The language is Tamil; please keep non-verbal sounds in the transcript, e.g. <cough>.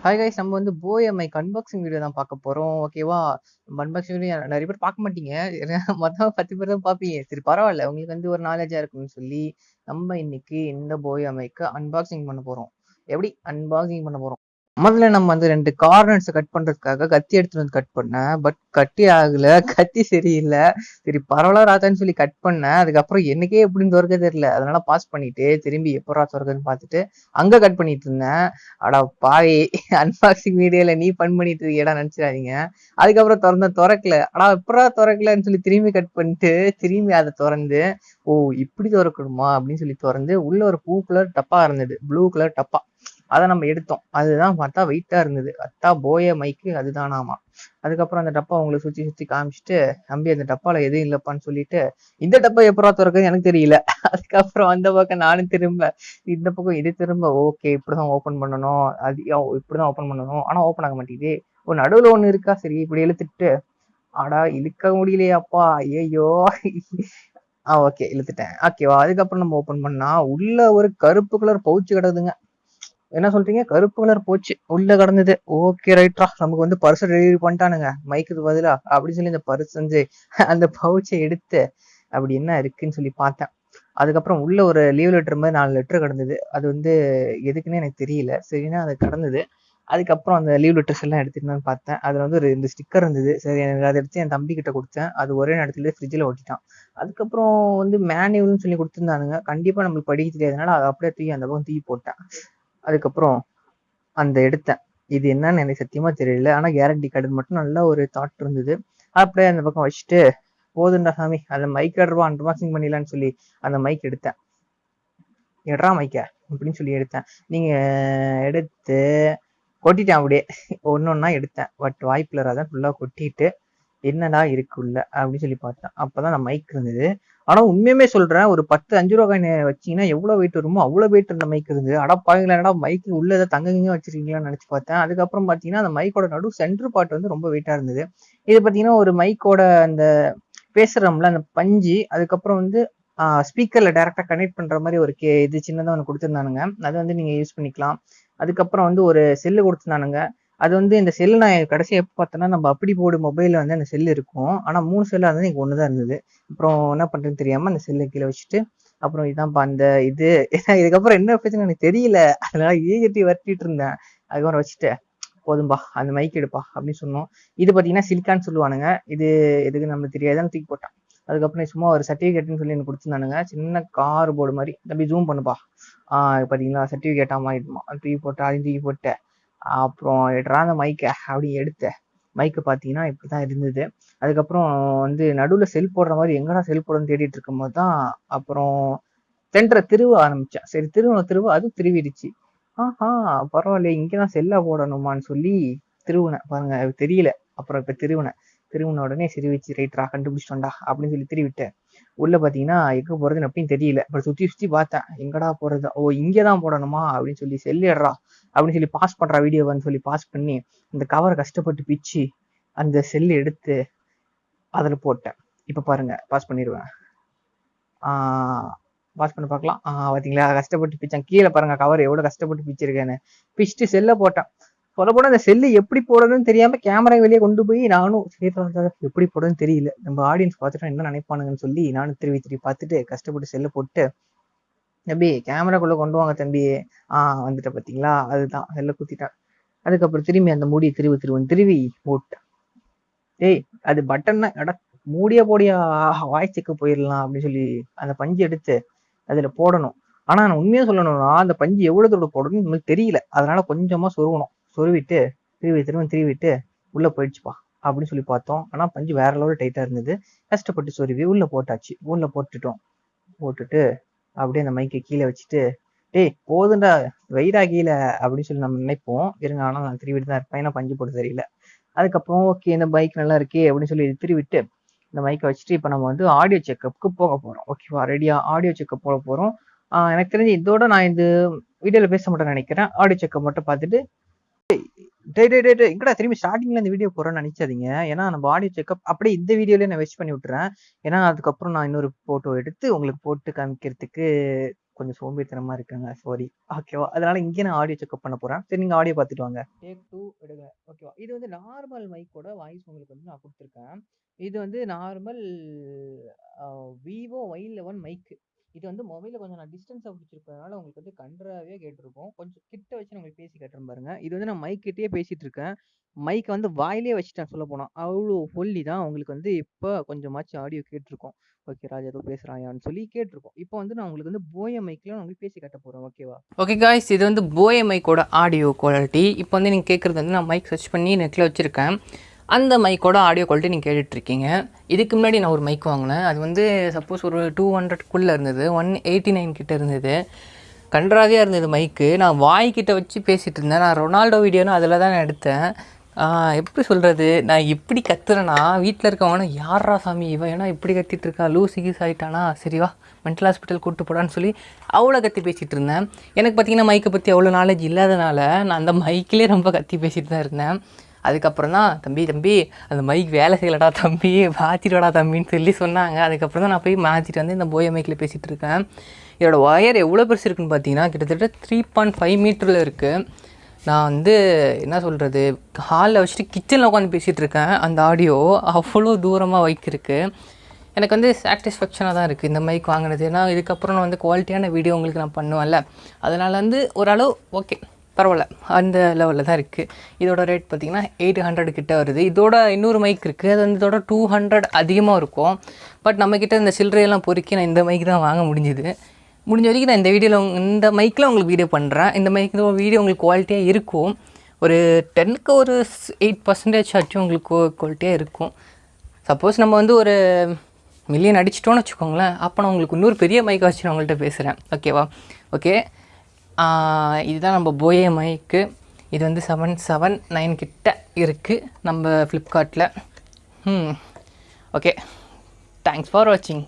ஹாய் கைஸ் நம்ம வந்து போயமைக்கு அன்பாக்சிங் வீடியோ தான் பார்க்க போறோம். ஓகேவா அன்பாக்சிங் வீடியோ நிறைய பேர் பார்க்க மாட்டீங்க. <laughs> மொத்தம் பத்து பேர் தான் பார்ப்பீங்க. சரி பரவாயில்ல. உங்களுக்கு வந்து ஒரு நாலேஜா இருக்கும்னு சொல்லி நம்ம இன்னைக்கு இந்த போயமைக்கு அன்பாக்சிங் பண்ண போறோம். எப்படி அன்பாக்சிங் பண்ண போறோம்? முதல்ல நம்ம வந்து ரெண்டு கார்னர்ஸ் கட் பண்றதுக்காக கத்தி எடுத்துட்டு வந்து கட் பண்ணேன். பட் கட்டி ஆகல. கத்தி சரியில்லை. சரி பரவாயில்ல ராத்தான்னு சொல்லி கட் பண்ணேன். அதுக்கப்புறம் எனக்கே எப்படின்னு திறக்க தெரியல. அதனால பாஸ் பண்ணிட்டு திரும்பி எப்படா திறக்குதுன்னு பார்த்துட்டு அங்க கட் பண்ணிட்டு இருந்தேன். அடா பாவி அன்பாக்சிங் வீடியோல நீ பண் பண்ணிட்டு இருக்கியடா நினைச்சிடாதீங்க. அதுக்கப்புறம் திறந்த திறக்கல. ஆனா எப்படா திறக்கலன்னு சொல்லி திரும்பி கட் பண்ணிட்டு திரும்பி அதை திறந்து ஓ இப்படி திறக்கணுமா அப்படின்னு சொல்லி திறந்து உள்ள ஒரு பூ கலர் டப்பா இருந்தது. ப்ளூ கலர் டப்பா. அதை நம்ம எடுத்தோம். அதுதான் பார்த்தா வெயிட்டா இருந்தது. அத்தா போய மைக்கு அதுதானாமா. அதுக்கப்புறம் அந்த டப்பா உங்களை சுத்தி சுத்தி காமிச்சிட்டு நம்பி அந்த டப்பால எதுவும் இல்லப்பான்னு சொல்லிட்டு இந்த டப்பா எப்பரா திறக்குது எனக்கு தெரியல. அதுக்கப்புறம் அந்த பக்கம் நானும் திரும்ப இந்த பக்கம் இது திரும்ப ஓகே இப்படிதான் ஓபன் பண்ணணும். அது இப்படிதான் ஓபன் பண்ணணும். ஆனா ஓபன் ஆக மாட்டேங்குது. ஒரு நடுவுல ஒண்ணு இருக்கா? சரி இப்படி இழுத்துட்டு. ஆடா இழுக்க முடியலையாப்பா. ஐயோ ஆ ஓகே இழுத்துட்டேன். ஓகேவா அதுக்கப்புறம் நம்ம ஓபன் பண்ணா உள்ள ஒரு கருப்பு கலர் பவுச்சு கிடக்குதுங்க. என்ன சொல்றீங்க? கருப்பு கலர் போச்சு. உள்ள கடந்தது. ஓகே ரைட்ரா நமக்கு வந்து பர்ஸ் டெலிவரி பண்ணிட்டானுங்க. மைக்குக்கு பதிலா. அப்படின்னு சொல்லி இந்த பர்ஸ் செஞ்சு அந்த பவுச்சை எடுத்து அப்படி என்ன இருக்குன்னு சொல்லி பார்த்தேன். அதுக்கப்புறம் உள்ள ஒரு லீவ் லெட்டர் மாதிரி நாலு லெட்டர் கிடந்தது. அது வந்து எதுக்குன்னு எனக்கு தெரியல. சரின்னா அது கடந்தது. அதுக்கப்புறம் அந்த லீவ் லெட்டர்ஸ் எல்லாம் எடுத்துட்டு பார்த்தேன். அதுல வந்து ஒரு இந்த ஸ்டிக்கர் இருந்தது. சரி எனக்கு அதை எடுத்து என் தம்பி கிட்ட கொடுத்தேன். அது ஒரே நேரத்துல ஃப்ரிட்ஜில் ஓட்டிட்டான் அதுக்கப்புறம் வந்து மேனுவல்னு சொல்லி கொடுத்துருந்தானுங்க. கண்டிப்பா நம்மளுக்கு படிக்க தெரியாதனால அதை அப்படியே தூக்கி அந்த பக்கம் தூக்கி போட்டேன். அதுக்கப்புறம் அந்த எடுத்தேன். இது என்னன்னு எனக்கு சத்தியமா தெரியல. ஆனா கேரண்டி கார்டு மட்டும் நல்ல ஒரு தாட் இருந்தது. அப்படியே அந்த பக்கம் வச்சுட்டு போதுண்டா சாமி அந்த மைக் ரூபா அன்பாக்சிங் பண்ணிடலான்னு சொல்லி அந்த மைக் எடுத்தேன். எட்ரா மைக்க அப்படின்னு சொல்லி எடுத்தேன். நீங்க எடுத்து கொட்டிட்டேன் அப்படியே. ஒன்னு ஒன்னா எடுத்தேன். பட் வாய்ப்புல அதான் ஃபுல்லா கொட்டிட்டு என்னடா இருக்குள்ள அப்படின்னு சொல்லி பார்த்தேன். அப்பதான் அந்த மைக் இருந்தது. ஆனா உண்மையுமே சொல்றேன் ஒரு பத்து அஞ்சு ரூபா காயின் வச்சீங்கன்னா எவ்வளவு வெயிட் வருமோ அவ்வளவு வெயிட் இருந்த மைக் இருந்தது. அடா பாவீங்களா என்னடா மைக் உள்ள ஏதாவது தங்கங்க வச்சிருக்கீங்களான்னு நினைச்சு பார்த்தேன். அதுக்கப்புறம் பாத்தீங்கன்னா அந்த மைக்கோட நடு சென்டர் பார்ட் வந்து ரொம்ப வெயிட்டா இருந்தது. இது பாத்தீங்கன்னா ஒரு மைக்கோட அந்த பேசுறோம்ல அந்த பஞ்சு அதுக்கப்புறம் வந்து ஸ்பீக்கர்ல டைரக்டா கனெக்ட் பண்ற மாதிரி ஒரு கே இது சின்னதாக ஒன்று கொடுத்துருந்தானுங்க. அது வந்து நீங்க யூஸ் பண்ணிக்கலாம். அதுக்கப்புறம் வந்து ஒரு செல்லு கொடுத்துருந்தானுங்க. அது வந்து இந்த செல்லு நான் கடைசி எப்போ பார்த்தேன்னா நம்ம அப்படி போடு மொபைலில் வந்து அந்த செல் இருக்கும். ஆனால் மூணு செல்லு இருந்தது எனக்கு ஒன்று தான் இருந்தது. அப்புறம் என்ன பண்ணுறதுன்னு தெரியாமல் அந்த செல்லை கீழே வச்சுட்டு அப்புறம் இதான்ப்பா அந்த இது. ஏன்னா இதுக்கப்புறம் என்ன பிரச்சனை எனக்கு தெரியல. அதனால ஈகட்டி வரட்டிட்டு இருந்தேன். அதுக்கப்புறம் வச்சுட்டு போதும்பா அந்த மைக் எடுப்பா அப்படின்னு சொன்னோம். இது பார்த்தீங்கன்னா சிலிக்கான்னு சொல்லுவானுங்க. இது எதுக்கு நம்மளுக்கு தெரியாதுன்னு தூக்கி போட்டான். அதுக்கப்புறம் சும்மா ஒரு சர்டிஃபிகேட்னு சொல்லி எனக்கு கொடுத்துருந்தானுங்க. சின்ன கார் போர்டு மாதிரி. தம்பி ஜூம் பண்ணுப்பா. பார்த்தீங்களா சர்டிஃபிகேட்டாக சர்டிஃபிகேட் தூக்கி போட்டேன் அதையும் தூக்கி போட்டேன். அப்புறம் எடுறா அந்த மைக்கை அப்படி எடுத்தேன் மைக்கு பார்த்தீங்கன்னா இப்படி தான் இருந்தது. அதுக்கப்புறம் வந்து நடுவில் செல் போடுற மாதிரி எங்கடா செல் போடுறதுன்னு தேடிட்டு இருக்கும்போது தான் அப்புறம் தென்ற திருவ ஆரம்பிச்சேன் சரி திருவன திருவ அது திருவிடுச்சு. ஆஹா பரவாயில்ல இங்கதான் செல்லாக போடணுமான்னு சொல்லி திருவுனேன் பாருங்க அது தெரியல. அப்புறம் இப்போ திருவுனேன் திருவுன உடனே சிரிவிச்சு ரைட்ரா கண்டுபிடிச்சிட்டோம்டா அப்படின்னு சொல்லி திருவிட்டேன் உள்ள பார்த்தீங்கன்னா எங்கே போகிறதுன்னு அப்படின்னு தெரியல. அப்புறம் சுற்றி சுற்றி பார்த்தேன். எங்கடா போகிறது ஓ இங்கதான் போடணுமா? அப்படின்னு சொல்லி செல்லிடுறா அப்படின்னு சொல்லி பாஸ் பண்ற வீடியோவான்னு சொல்லி பாஸ் பண்ணி அந்த கவரை கஷ்டப்பட்டு பிச்சு அந்த செல் எடுத்து அதுல போட்டேன். இப்ப பாருங்க பாஸ் பண்ணிடுவேன் ஆஹ் பாஸ் பண்ணி பார்க்கலாம். ஆஹ் பாத்தீங்களா? கஷ்டப்பட்டு பிச்சேன். கீழே பாருங்க கவர் எவ்வளவு கஷ்டப்பட்டு பிச்சிருக்கேன்னு. பிச்சுட்டு செல்ல போட்டேன். சொல்ல போனால் அந்த செல்லு எப்படி போடணும்னு தெரியாம கேமரா வெளியே கொண்டு போய் நானும் எப்படி போடணும்னு தெரியல. நம்ம ஆடியன்ஸ் பார்த்துட்டு என்ன நினைப்பானுங்கன்னு சொல்லி நானும் திருவி திருவி பார்த்துட்டு கஷ்டப்பட்டு செல்ல போட்டு தம்பி கேமராக்குள்ள கொண்டு வாங்க தம்பி. ஆஹ் வந்துட்ட பாத்தீங்களா? அதுதான். அதில் குத்திட்டான். அதுக்கப்புறம் திரும்பி அந்த மூடியை திருவி திருவன் திருவி போட்டேன். ஏய் அது பட்டன் எட மூடியா போடியா? வாய்ச்சுக்கு போயிடலாம் அப்படின்னு சொல்லி அந்த பஞ்சு எடுத்து அதுல போடணும். ஆனா நான் உண்மையா சொல்லணும்னா அந்த பஞ்சு எவ்வளவு தூரம் போடணும்னு நம்மளுக்கு தெரியல. அதனால கொஞ்சமா சொருகணும் சொருவிட்டு திருவி திரும்ப திருவிட்டு உள்ள போயிடுச்சுப்பா அப்படின்னு சொல்லி பார்த்தோம். ஆனா பஞ்சு வேற லெவல் டைட்டா இருந்தது. கஷ்டப்பட்டு சொருவி உள்ள போட்டாச்சு. உள்ள போட்டுட்டோம். போட்டுட்டு அப்படியே அந்த மைக்கை கீழே வச்சுட்டு டேய் போதுண்டா வெயிடா கீழே அப்படின்னு சொல்லி நம்ம நினைப்போம். இருங்க ஆனால் நான் திருவிட்டு தான் இருப்பேன். ஏன்னா பஞ்சு போட்டு தெரியல. அதுக்கப்புறம் ஓகே இந்த பைக் நல்லா இருக்கே அப்படின்னு சொல்லி திருவிட்டு இந்த மைக்கை வச்சுட்டு இப்போ நம்ம வந்து ஆடியோ செக்கப்புக்கு போக போகிறோம் ஓகேவா ரெடியா ஆடியோ செக்கப் போக போகிறோம் எனக்கு தெரிஞ்சு இதோட நான் இந்த வீடியோவில் பேச மாட்டேன்னு நினைக்கிறேன். ஆடியோ செக்கப் மட்டும் பார்த்துட்டு டே டே டே எங்கடா திரும்பி ஸ்டார்டிங்ல இந்த வீடியோ போறேன்னு நினைச்சாதீங்க ஏன்னா நம்ம ஆடியோ செக்அப் அப்படியே இந்த வீடியோலயே நான் வெஸ்ட் பண்ணி விட்டுறேன் ஏன்னா அதுக்கப்புறம் நான் இன்னொரு போட்டோ எடுத்து உங்களுக்கு போட்டு காமிக்கிறதுக்கு கொஞ்சம் சோம்பேறித்தனமா இருக்குங்க. சாரி. ஓகேவா? அதனால இங்கே நான் ஆடியோ செக்கப் பண்ண போறேன். சரி நீங்க ஆடியோ பார்த்துட்டு வாங்க. டேக் டூ எடுங்க. ஓகேவா? இது வந்து நார்மல் மைக்கோட வாய்ஸ் உங்களுக்கு வந்து நான் கொடுத்துருக்கேன் இது வந்து நார்மல் விவோ ஒய் லெவன் மைக்கு இது வந்து மொபைல கொஞ்சம் நான் டிஸ்டன்ஸா பிடிச்சிருக்கிறதுனால உங்களுக்கு வந்து கண்றாவியா கேட்டிருக்கோம் கொஞ்சம் கிட்ட வச்சு நான் உங்களுக்கு பேசி காட்டுறேன் பாருங்க. இது வந்து நான் மைக் கிட்டயே பேசிட்டு இருக்கேன். மைக்க வந்து வாயிலேயே வச்சுட்டேன் சொல்லப்போனா. அவ்ளோ ஒல்லி தான் உங்களுக்கு வந்து இப்ப கொஞ்சமாச்சும் ஆடியோ கேட்டிருக்கோம் ஓகே ராஜ் ஏதோ பேசுறாயான்னு சொல்லி கேட்டிருக்கோம் இப்போ வந்து நான் உங்களுக்கு வந்து போய மைக்ல நான் உங்களுக்கு பேசி காட்ட போறேன். ஓகேவா? ஓகே காய்ஸ் இது வந்து போய மைக்கோட ஆடியோ குவாலிட்டி இப்போ வந்து நீங்கள் கேட்குறது வந்து நான் மைக் சர்ச் பண்ணி நெட்டில் வச்சுருக்கேன் அந்த மைக்கோட ஆடியோ குவாலிட்டி நீங்கள் கேட்டுட்ருக்கீங்க. இதுக்கு முன்னாடி நான் ஒரு மைக் வாங்கினேன். அது வந்து சப்போஸ் ஒரு டூ ஹண்ட்ரட்குள்ளே இருந்தது ஒன் எயிட்டி நைன் கிட்டே இருந்தது. கன்றாவியாக இருந்தது மைக்கு நான் வாய்க்கிட்ட வச்சு பேசிகிட்டு இருந்தேன் நான் ரொனால்டோ வீடியோன்னு அதில் தான் நான் எடுத்தேன். எப்படி சொல்கிறது நான் இப்படி கத்துறேன்னா வீட்டில் இருக்கவங்க யாரா சாமி இவன் ஏன்னா இப்படி கத்திட்டு இருக்கா லூசி கீஸ் ஆகிட்டானா சரி வா மென்டல் ஹாஸ்பிட்டல் கூப்பிட்டு போடான்னு சொல்லி அவ்வளோ கத்தி பேசிகிட்டு இருந்தேன் எனக்கு பார்த்தீங்கன்னா மைக்கை பற்றி அவ்வளோ நாலேஜ் இல்லாதனால நான் அந்த மைக்கிலே ரொம்ப கத்தி பேசிகிட்டு தான் இருந்தேன். அதுக்கப்புறம் தான் தம்பி தம்பி அந்த மைக் வேலை செய்யலடா தம்பி மாற்றிடுவாடா தம்பின்னு சொல்லி சொன்னாங்க. அதுக்கப்புறம் தான் நான் போய் மாற்றிட்டு வந்து இந்த போய மைக்கில் பேசிகிட்டு இருக்கேன். இதோட ஒயர் எவ்வளோ பெருசு இருக்குன்னு பார்த்தீங்கன்னா கிட்டத்தட்ட த்ரீ பாயிண்ட் ஃபைவ் மீட்டரில் இருக்குது நான் வந்து என்ன சொல்கிறது ஹாலில் வச்சுட்டு கிச்சனில் உட்காந்து பேசிகிட்டு இருக்கேன். அந்த ஆடியோ அவ்வளோ தூரமாக வைக்கிருக்கு எனக்கு வந்து சாட்டிஸ்ஃபேக்ஷனாக தான் இருக்குது இந்த மைக் வாங்கினது. ஏன்னா இதுக்கப்புறம் நான் வந்து குவாலிட்டியான வீடியோ உங்களுக்கு நான் பண்ணுவேன்ல. அதனால் வந்து ஓரளவு ஓகே பரவாயில்ல. அந்த லெவலில் தான் இருக்குது இதோட ரேட் பார்த்திங்கன்னா எயிட் ஹண்ட்ரட் கிட்டே வருது. இதோட இன்னொரு மைக் இருக்குது அது வந்து இதோட டூ ஹண்ட்ரட் அதிகமாக இருக்கும். பட் நம்மக்கிட்ட இந்த சில்லறையெல்லாம் பொறுக்கி நான் இந்த மைக் தான் வாங்க முடிஞ்சுது. முடிஞ்ச வரைக்கும் நான் இந்த வீடியோவில் இந்த மைக்கில் உங்களுக்கு வீடியோ பண்ணுறேன் இந்த மைக்கில் வீடியோ உங்களுக்கு குவாலிட்டியாக இருக்கும். ஒரு டென்னுக்கு ஒரு எயிட் பர்சன்டேஜ் ஆச்சும் உங்களுக்கு குவாலிட்டியாக இருக்கும். சப்போஸ் நம்ம வந்து ஒரு மில்லியன் அடிச்சிட்டோன்னு வச்சுக்கோங்களேன். அப்போ நான் உங்களுக்கு இன்னொரு பெரிய மைக்கை வச்சு நான் உங்கள்கிட்ட பேசுகிறேன் ஓகேவா ஓகே இதுதான் நம்ம போயே மைக்கு. இது வந்து செவன் செவன் நைன் கிட்ட இருக்குது நம்ம ஃப்ளிப்கார்ட்டில் ம் ஓகே தேங்க்ஸ் ஃபார் வாட்சிங்